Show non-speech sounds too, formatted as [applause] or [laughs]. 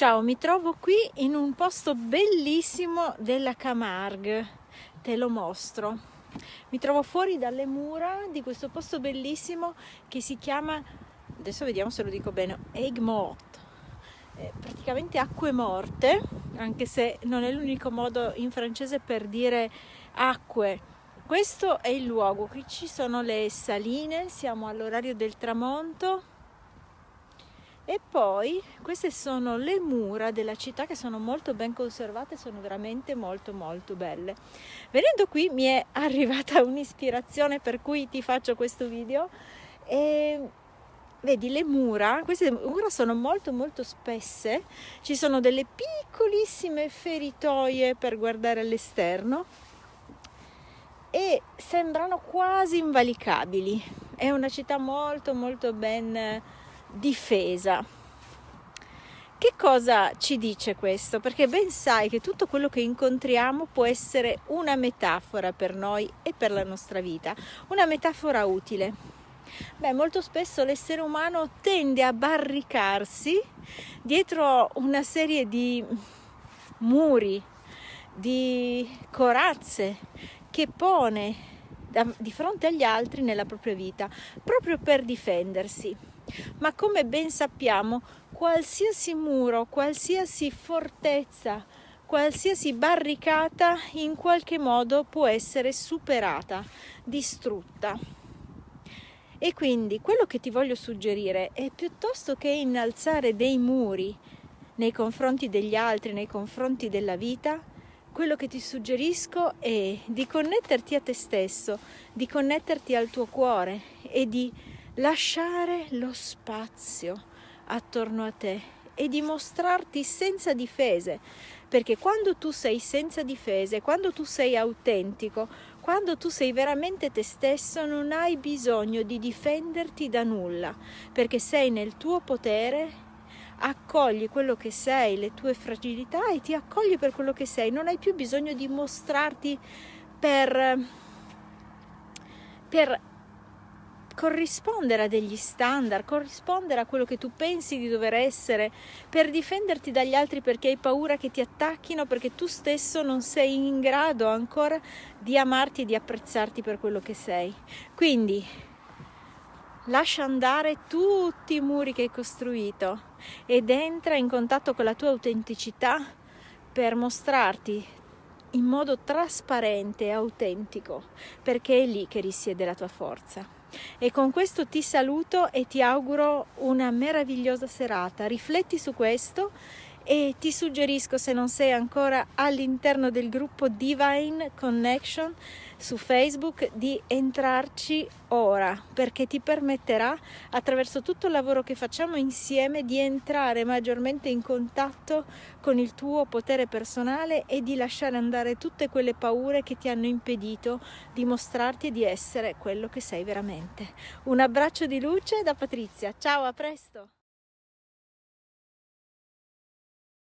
Ciao, mi trovo qui in un posto bellissimo della Camargue, te lo mostro. Mi trovo fuori dalle mura di questo posto bellissimo che si chiama, adesso vediamo se lo dico bene, Egg Mort. Eh, praticamente acque morte, anche se non è l'unico modo in francese per dire acque. Questo è il luogo, qui ci sono le saline, siamo all'orario del tramonto e poi queste sono le mura della città che sono molto ben conservate, sono veramente molto molto belle. Venendo qui mi è [laughs] arrivata un'ispirazione per cui ti faccio questo video e vedi le mura, queste mura sono molto molto spesse, ci sono delle piccolissime feritoie per guardare all'esterno e sembrano quasi invalicabili. È una città molto molto ben difesa. Che cosa ci dice questo? Perché ben sai che tutto quello che incontriamo può essere una metafora per noi e per la nostra vita, una metafora utile. Beh, molto spesso l'essere umano tende a barricarsi dietro una serie di muri, di corazze che pone di fronte agli altri nella propria vita, proprio per difendersi ma come ben sappiamo qualsiasi muro, qualsiasi fortezza, qualsiasi barricata in qualche modo può essere superata, distrutta. E quindi quello che ti voglio suggerire è piuttosto che innalzare dei muri nei confronti degli altri, nei confronti della vita, quello che ti suggerisco è di connetterti a te stesso, di connetterti al tuo cuore e di lasciare lo spazio attorno a te e dimostrarti senza difese, perché quando tu sei senza difese, quando tu sei autentico, quando tu sei veramente te stesso, non hai bisogno di difenderti da nulla, perché sei nel tuo potere, accogli quello che sei, le tue fragilità e ti accogli per quello che sei, non hai più bisogno di mostrarti per per corrispondere a degli standard, corrispondere a quello che tu pensi di dover essere, per difenderti dagli altri perché hai paura che ti attacchino, perché tu stesso non sei in grado ancora di amarti e di apprezzarti per quello che sei. Quindi lascia andare tutti i muri che hai costruito ed entra in contatto con la tua autenticità per mostrarti in modo trasparente e autentico, perché è lì che risiede la tua forza. E con questo ti saluto e ti auguro una meravigliosa serata. Rifletti su questo e ti suggerisco se non sei ancora all'interno del gruppo Divine Connection su Facebook di entrarci ora perché ti permetterà attraverso tutto il lavoro che facciamo insieme di entrare maggiormente in contatto con il tuo potere personale e di lasciare andare tutte quelle paure che ti hanno impedito di mostrarti di essere quello che sei veramente. Un abbraccio di luce da Patrizia, ciao a presto!